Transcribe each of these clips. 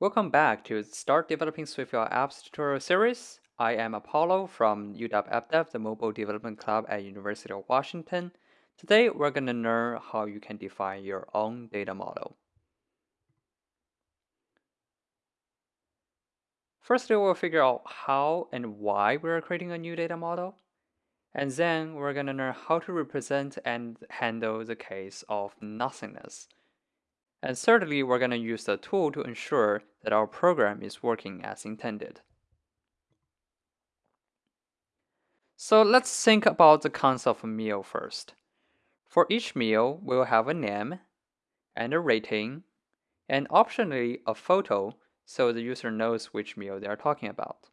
Welcome back to Start Developing SwiftUI Apps tutorial series. I am Apollo from UW AppDev, the Mobile Development Club at University of Washington. Today, we're going to learn how you can define your own data model. Firstly, we'll figure out how and why we're creating a new data model. And then we're going to learn how to represent and handle the case of nothingness. And thirdly, we're going to use the tool to ensure that our program is working as intended. So let's think about the concept of a meal first. For each meal, we'll have a name and a rating, and optionally a photo so the user knows which meal they are talking about.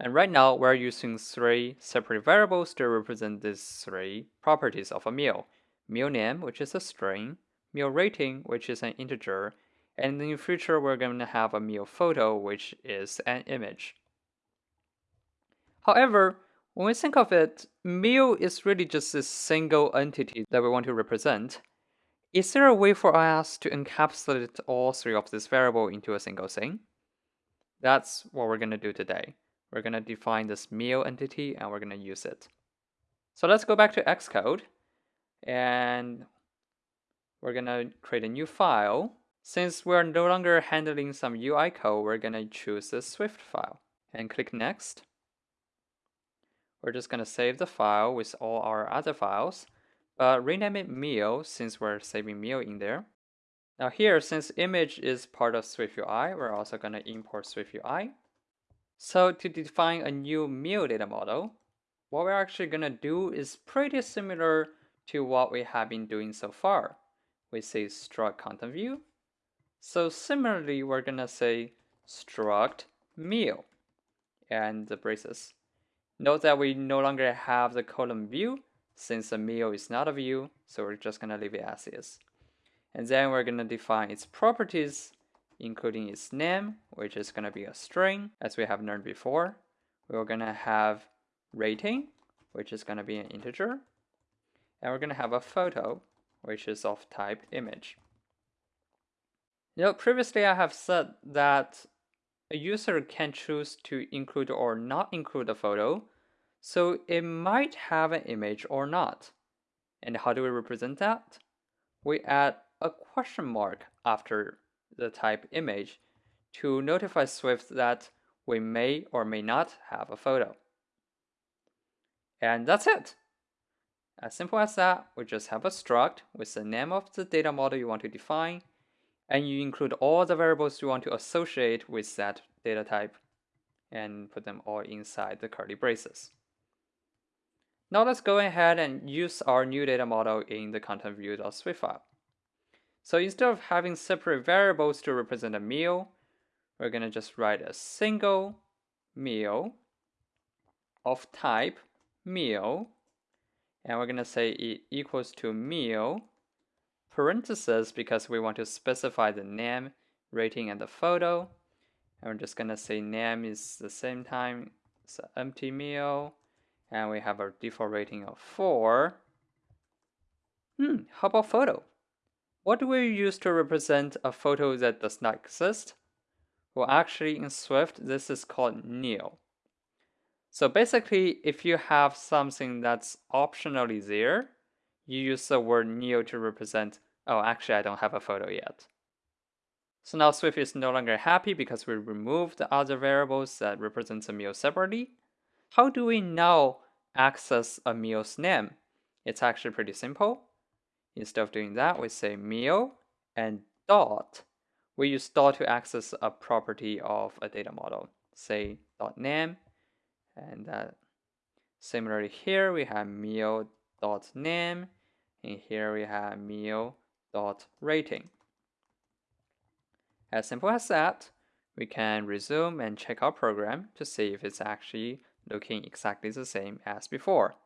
And right now, we're using three separate variables to represent these three properties of a meal. Meal name, which is a string, meal rating, which is an integer, and in the future we're going to have a meal photo, which is an image. However, when we think of it, meal is really just a single entity that we want to represent. Is there a way for us to encapsulate all three of these variables into a single thing? That's what we're going to do today. We're going to define this meal entity and we're going to use it. So let's go back to Xcode and we're gonna create a new file. Since we're no longer handling some UI code, we're gonna choose the Swift file and click Next. We're just gonna save the file with all our other files, but rename it meal since we're saving meal in there. Now here, since image is part of SwiftUI, we're also gonna import SwiftUI. So to define a new meal data model, what we're actually gonna do is pretty similar to what we have been doing so far we say struct content view. So similarly, we're gonna say struct meal and the braces. Note that we no longer have the colon view since the meal is not a view, so we're just gonna leave it as is. And then we're gonna define its properties, including its name, which is gonna be a string, as we have learned before. We're gonna have rating, which is gonna be an integer. And we're gonna have a photo, which is of type image. You know, previously I have said that a user can choose to include or not include a photo, so it might have an image or not. And how do we represent that? We add a question mark after the type image to notify Swift that we may or may not have a photo. And that's it. As simple as that, we just have a struct with the name of the data model you want to define, and you include all the variables you want to associate with that data type, and put them all inside the curly braces. Now let's go ahead and use our new data model in the content view.swift file. So instead of having separate variables to represent a meal, we're going to just write a single meal of type meal and we're going to say it equals to meal parentheses because we want to specify the name, rating, and the photo. And we're just going to say name is the same time, it's an empty meal, and we have our default rating of 4. Hmm, how about photo? What do we use to represent a photo that does not exist? Well, actually in Swift, this is called nil. So basically, if you have something that's optionally there, you use the word nil to represent, oh, actually, I don't have a photo yet. So now Swift is no longer happy because we removed the other variables that represent the meal separately. How do we now access a meal's name? It's actually pretty simple. Instead of doing that, we say meal and dot. We use dot to access a property of a data model. Say dot name and that similarly here we have meal dot name and here we have meal dot rating as simple as that we can resume and check our program to see if it's actually looking exactly the same as before.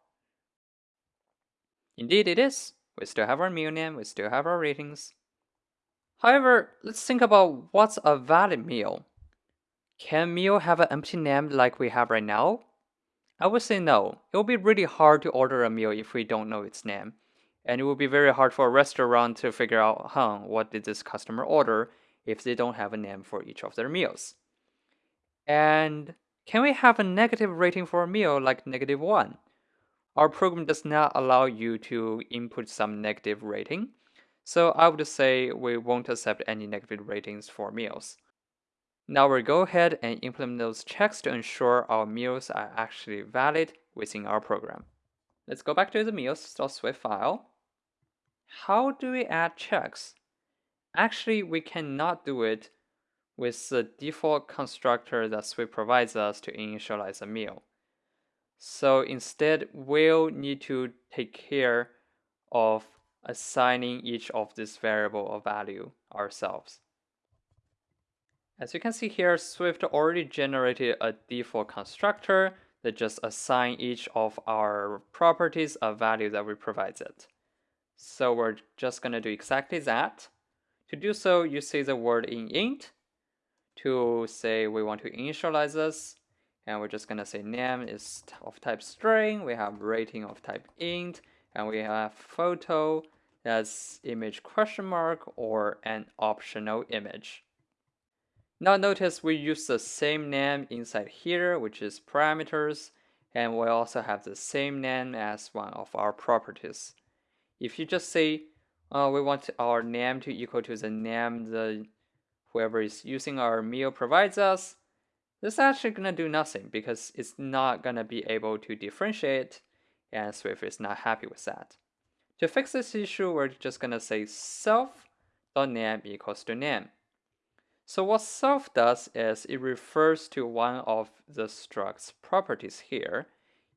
Indeed it is. We still have our meal name we still have our ratings. However let's think about what's a valid meal can meal have an empty name like we have right now? I would say no. It will be really hard to order a meal if we don't know its name. And it will be very hard for a restaurant to figure out, huh, what did this customer order? if they don't have a name for each of their meals. And can we have a negative rating for a meal like negative 1? Our program does not allow you to input some negative rating, so I would say we won't accept any negative ratings for meals. Now we'll go ahead and implement those checks to ensure our meals are actually valid within our program. Let's go back to the meals.swift file. How do we add checks? Actually, we cannot do it with the default constructor that Swift provides us to initialize a meal. So instead, we'll need to take care of assigning each of this variable a value ourselves. As you can see here, Swift already generated a default constructor that just assign each of our properties a value that we provide it. So we're just gonna do exactly that. To do so, you say the word in int to say we want to initialize this and we're just gonna say name is of type string, we have rating of type int, and we have photo as image question mark or an optional image. Now notice we use the same name inside here, which is parameters, and we also have the same name as one of our properties. If you just say uh, we want our name to equal to the name the whoever is using our meal provides us, this is actually going to do nothing because it's not going to be able to differentiate and Swift is not happy with that. To fix this issue, we're just going to say self.name equals to name. So what self does is it refers to one of the struct's properties here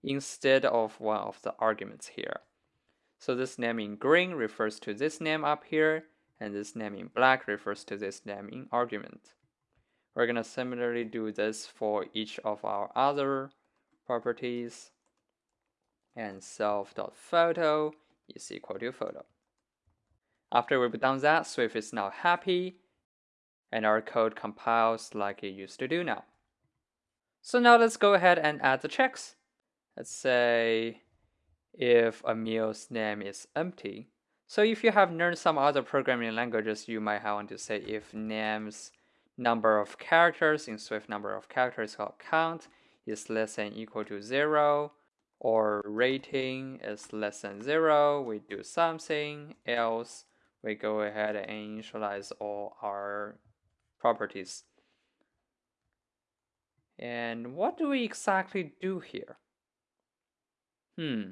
instead of one of the arguments here. So this name in green refers to this name up here, and this name in black refers to this name in argument. We're going to similarly do this for each of our other properties. And self.photo is equal to photo. After we've done that, Swift is now happy, and our code compiles like it used to do now. So now let's go ahead and add the checks. Let's say if a meal's name is empty. So if you have learned some other programming languages, you might want to say if name's number of characters in Swift number of characters called count is less than equal to zero, or rating is less than zero, we do something else. We go ahead and initialize all our properties. And what do we exactly do here? Hmm.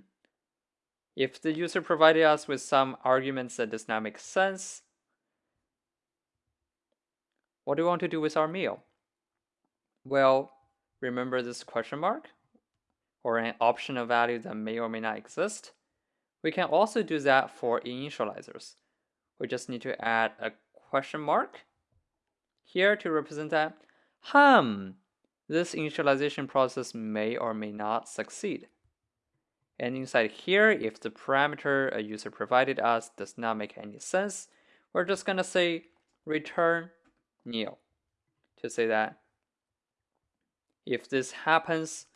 If the user provided us with some arguments that does not make sense, what do we want to do with our meal? Well, remember this question mark? Or an optional value that may or may not exist? We can also do that for initializers. We just need to add a question mark here to represent that, hum, this initialization process may or may not succeed. And inside here, if the parameter a user provided us does not make any sense, we're just gonna say return nil to say that if this happens,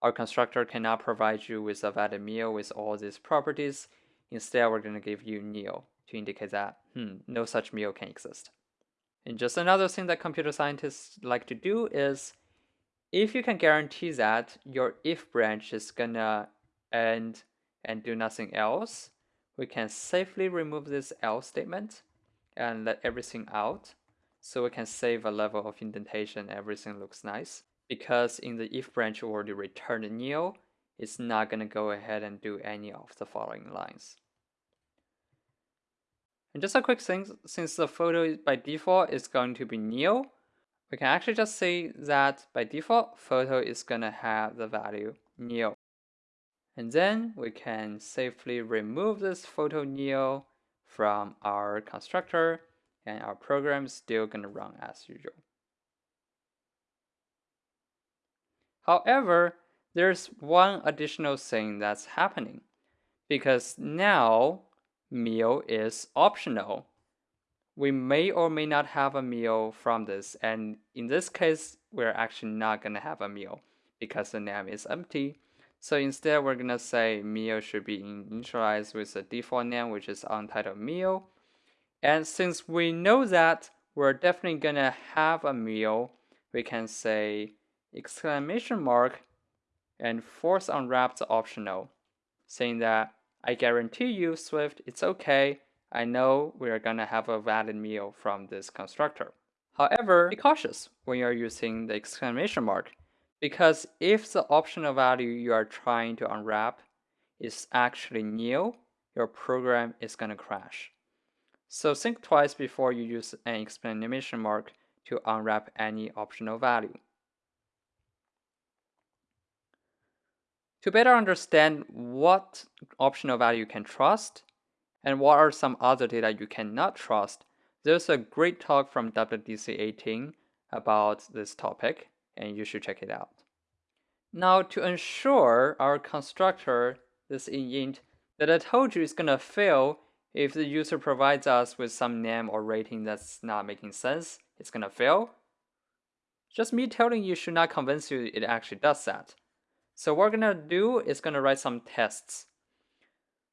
our constructor cannot provide you with a valid meal with all these properties. Instead, we're going to give you nil to indicate that hmm, no such meal can exist. And just another thing that computer scientists like to do is if you can guarantee that your if branch is gonna end and do nothing else, we can safely remove this else statement and let everything out. So we can save a level of indentation everything looks nice. Because in the if branch already returned nil it's not to go ahead and do any of the following lines and just a quick thing since the photo by default is going to be nil we can actually just say that by default photo is going to have the value nil and then we can safely remove this photo nil from our constructor and our program is still going to run as usual. However, there's one additional thing that's happening because now meal is optional. We may or may not have a meal from this and in this case we're actually not going to have a meal because the name is empty so instead, we're gonna say meal should be initialized with the default name, which is untitled meal. And since we know that we're definitely gonna have a meal. We can say exclamation mark and force unwrap the optional, saying that I guarantee you, Swift, it's okay. I know we are gonna have a valid meal from this constructor. However, be cautious when you're using the exclamation mark, because if the optional value you are trying to unwrap is actually nil, your program is gonna crash. So think twice before you use an exclamation mark to unwrap any optional value. To better understand what optional value you can trust and what are some other data you cannot trust, there's a great talk from WWDC 18 about this topic, and you should check it out. Now, to ensure our constructor, this init, that I told you is going to fail if the user provides us with some name or rating that's not making sense, it's gonna fail. Just me telling you should not convince you it actually does that. So what we're gonna do is gonna write some tests.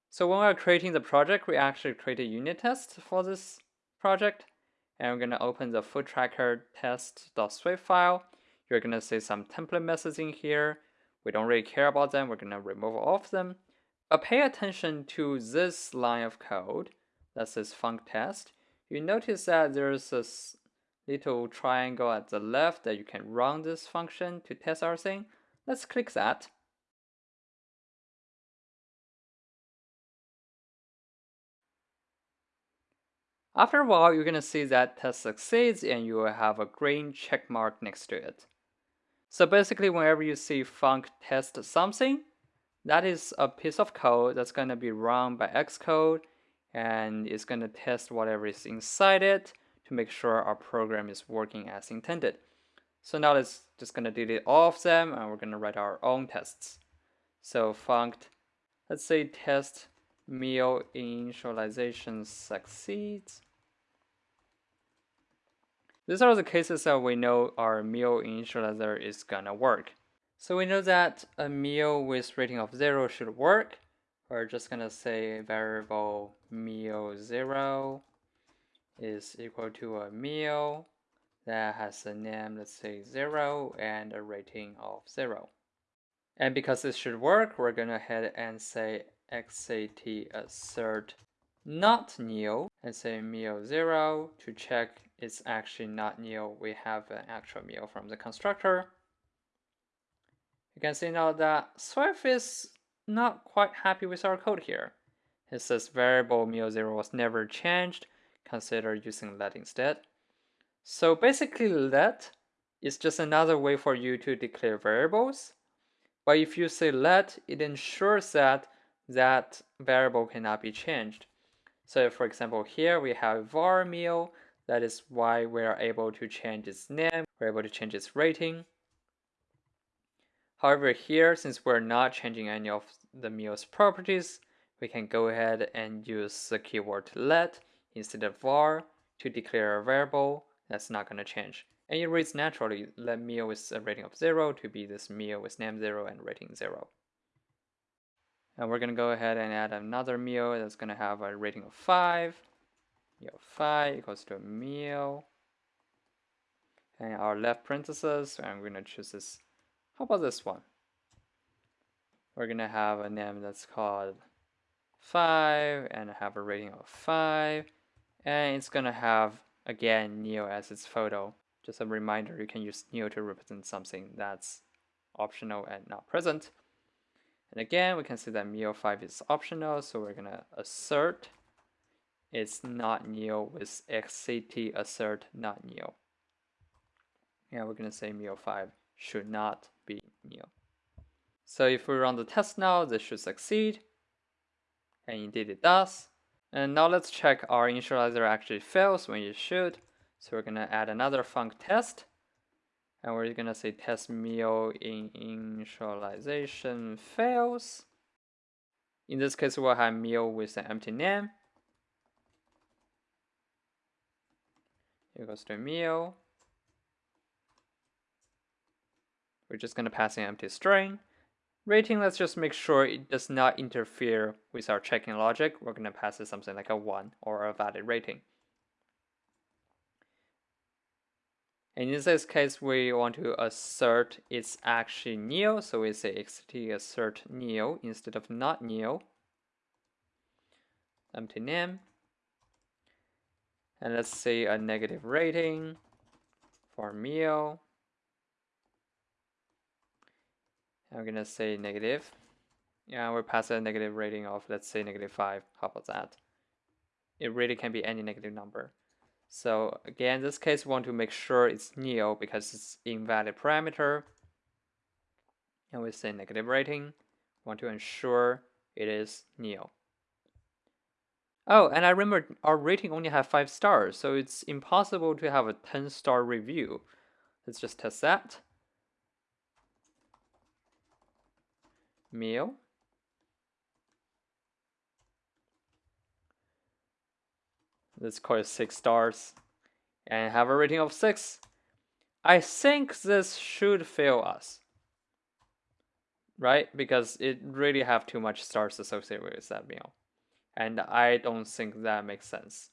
So when we're creating the project, we actually create a unit test for this project. And we're gonna open the food tracker test.swift file. You're gonna see some template methods in here. We don't really care about them. We're gonna remove all of them. But pay attention to this line of code that says func test. You notice that there's a little triangle at the left that you can run this function to test our thing. Let's click that. After a while, you're going to see that test succeeds and you will have a green check mark next to it. So basically, whenever you see func test something, that is a piece of code that's going to be run by Xcode and it's going to test whatever is inside it to make sure our program is working as intended. So now it's just going to delete all of them and we're going to write our own tests. So func, let's say test meal initialization succeeds. These are the cases that we know our meal initializer is gonna work. So we know that a meal with rating of 0 should work. We're just going to say variable meal 0 is equal to a meal that has a name, let's say 0, and a rating of 0. And because this should work, we're going to head and say xat assert not nil and say meal 0 to check it's actually not nil. We have an actual meal from the constructor. You can see now that Swift is not quite happy with our code here. It says variable meal0 was never changed, consider using let instead. So basically let is just another way for you to declare variables. But if you say let, it ensures that that variable cannot be changed. So for example, here we have var meal. That is why we are able to change its name. We're able to change its rating. However, here, since we're not changing any of the meal's properties, we can go ahead and use the keyword let instead of var to declare a variable that's not going to change. And it reads naturally, let meal with a rating of 0 to be this meal with name 0 and rating 0. And we're going to go ahead and add another meal that's going to have a rating of 5. Meal 5 equals to a meal. And our left parenthesis, I'm going to choose this how about this one? We're gonna have a name that's called 5 and have a rating of 5 and it's gonna have again nil as its photo. Just a reminder you can use nil to represent something that's optional and not present. And again we can see that Neo 5 is optional so we're gonna assert it's not nil with xct assert not nil. And we're gonna say Neo 5 should not be nil. So if we run the test now, this should succeed. And indeed it does. And now let's check our initializer actually fails when it should. So we're gonna add another func test. And we're gonna say test meal in initialization fails. In this case, we'll have meal with an empty name. Equals to meal. We're just going to pass an empty string. Rating, let's just make sure it does not interfere with our checking logic. We're going to pass it something like a 1 or a valid rating. And in this case, we want to assert it's actually nil, so we say xt assert nil instead of not nil. Empty name. And let's say a negative rating for meal. I'm gonna say negative. Yeah, we pass a negative rating of let's say negative 5. How about that? It really can be any negative number. So again, in this case, we want to make sure it's nil because it's invalid parameter. And we say negative rating. We want to ensure it is nil. Oh, and I remember our rating only have 5 stars, so it's impossible to have a 10 star review. Let's just test that. Meal. Let's call it 6 stars. And have a rating of 6. I think this should fail us. Right? Because it really have too much stars associated with that meal. And I don't think that makes sense.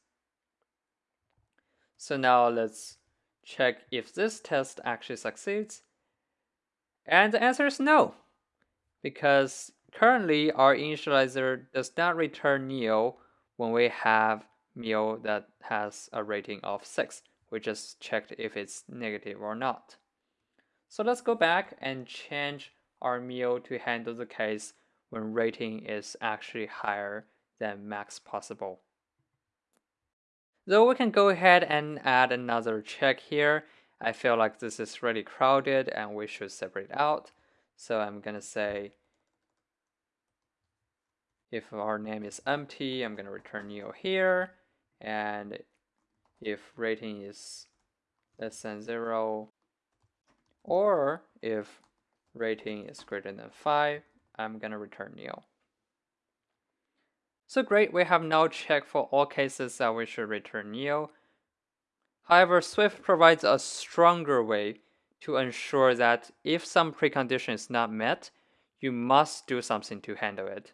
So now let's check if this test actually succeeds. And the answer is no. Because currently our initializer does not return nil when we have meal that has a rating of 6. We just checked if it's negative or not. So let's go back and change our meal to handle the case when rating is actually higher than max possible. Though we can go ahead and add another check here, I feel like this is really crowded and we should separate out. So I'm gonna say if our name is empty, I'm gonna return nil here and if rating is less than 0 or if rating is greater than 5 I'm gonna return nil. So great, we have now checked for all cases that we should return nil. However, Swift provides a stronger way to ensure that if some precondition is not met, you must do something to handle it.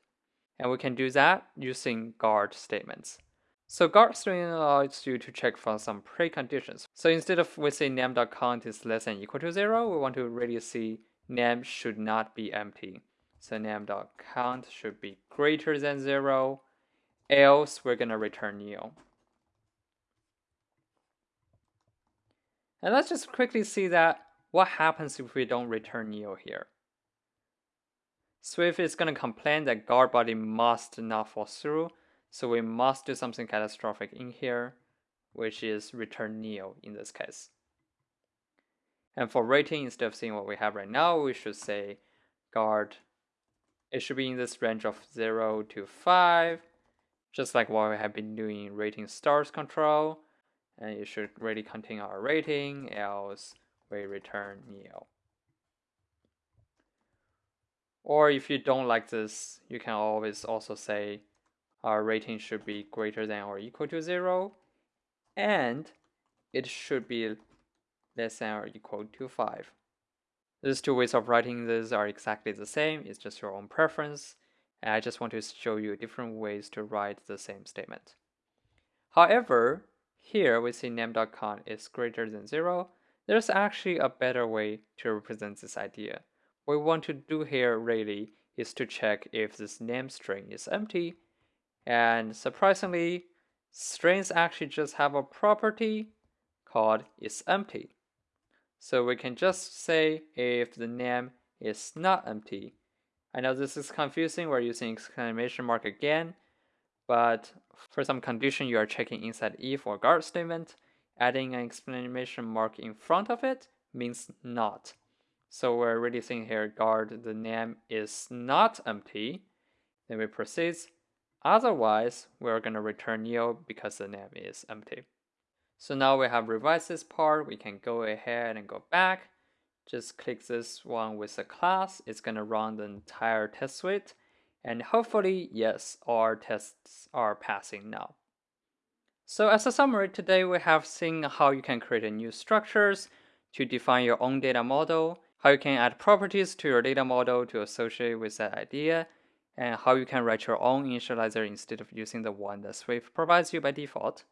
And we can do that using guard statements. So guard string allows you to check for some preconditions. So instead of we say name.count is less than equal to zero, we want to really see name should not be empty. So name.count should be greater than zero, else we're gonna return nil. And let's just quickly see that what happens if we don't return nil here. Swift is gonna complain that guard body must not fall through so we must do something catastrophic in here, which is return nil in this case. And for rating, instead of seeing what we have right now, we should say guard. It should be in this range of 0 to 5, just like what we have been doing in rating stars control. And it should really contain our rating, else we return nil. Or if you don't like this, you can always also say our rating should be greater than or equal to 0 and it should be less than or equal to 5. These two ways of writing this are exactly the same, it's just your own preference, and I just want to show you different ways to write the same statement. However, here we see name.count is greater than 0, there's actually a better way to represent this idea. What we want to do here really is to check if this name string is empty and surprisingly, strings actually just have a property called is empty. So we can just say if the name is not empty. I know this is confusing, we're using exclamation mark again, but for some condition you are checking inside if or guard statement, adding an exclamation mark in front of it means not. So we're really saying here guard the name is not empty. Then we proceed Otherwise, we're going to return nil because the name is empty. So now we have revised this part, we can go ahead and go back. Just click this one with the class, it's going to run the entire test suite. And hopefully, yes, our tests are passing now. So as a summary, today we have seen how you can create new structures to define your own data model, how you can add properties to your data model to associate with that idea, and how you can write your own initializer instead of using the one that Swift provides you by default.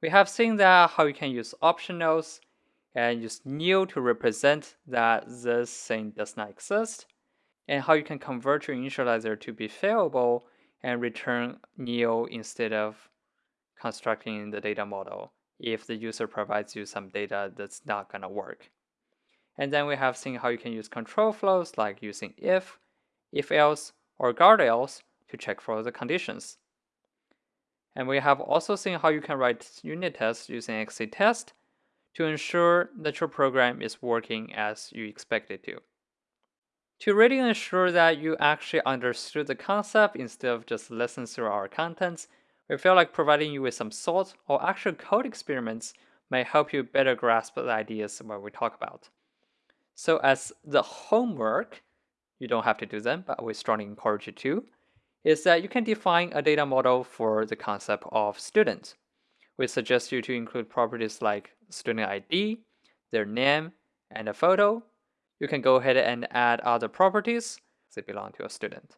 We have seen that how you can use optionals and use nil to represent that this thing does not exist, and how you can convert your initializer to be failable and return nil instead of constructing the data model if the user provides you some data that's not going to work. And then we have seen how you can use control flows like using if, if else, or guard else to check for the conditions. And we have also seen how you can write unit tests using xctest to ensure that your program is working as you expect it to. To really ensure that you actually understood the concept instead of just listening through our contents, we feel like providing you with some thoughts or actual code experiments may help you better grasp the ideas what we talk about. So as the homework, you don't have to do them, but we strongly encourage you to, is that you can define a data model for the concept of student. We suggest you to include properties like student ID, their name, and a photo. You can go ahead and add other properties that belong to a student.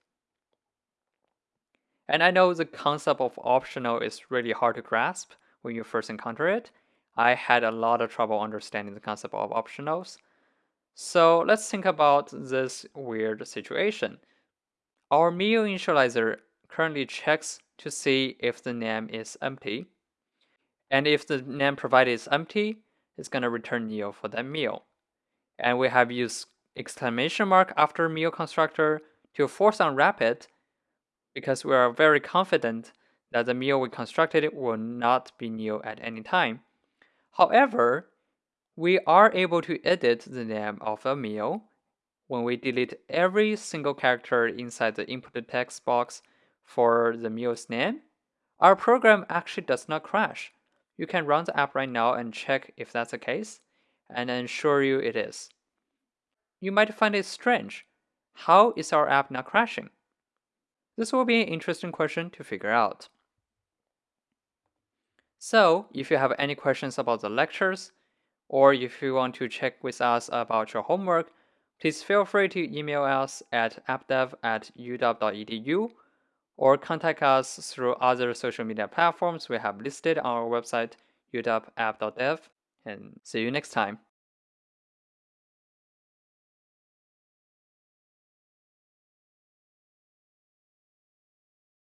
And I know the concept of optional is really hard to grasp when you first encounter it. I had a lot of trouble understanding the concept of optionals. So let's think about this weird situation. Our meal initializer currently checks to see if the name is empty. And if the name provided is empty, it's going to return nil for that meal. And we have used exclamation mark after meal constructor to force unwrap it because we are very confident that the meal we constructed will not be nil at any time. However, we are able to edit the name of a meal when we delete every single character inside the input text box for the meal's name, our program actually does not crash. You can run the app right now and check if that's the case, and I assure you it is. You might find it strange. How is our app not crashing? This will be an interesting question to figure out. So, if you have any questions about the lectures, or if you want to check with us about your homework, Please feel free to email us at appdev at uw.edu or contact us through other social media platforms we have listed on our website uwapp.dev and see you next time.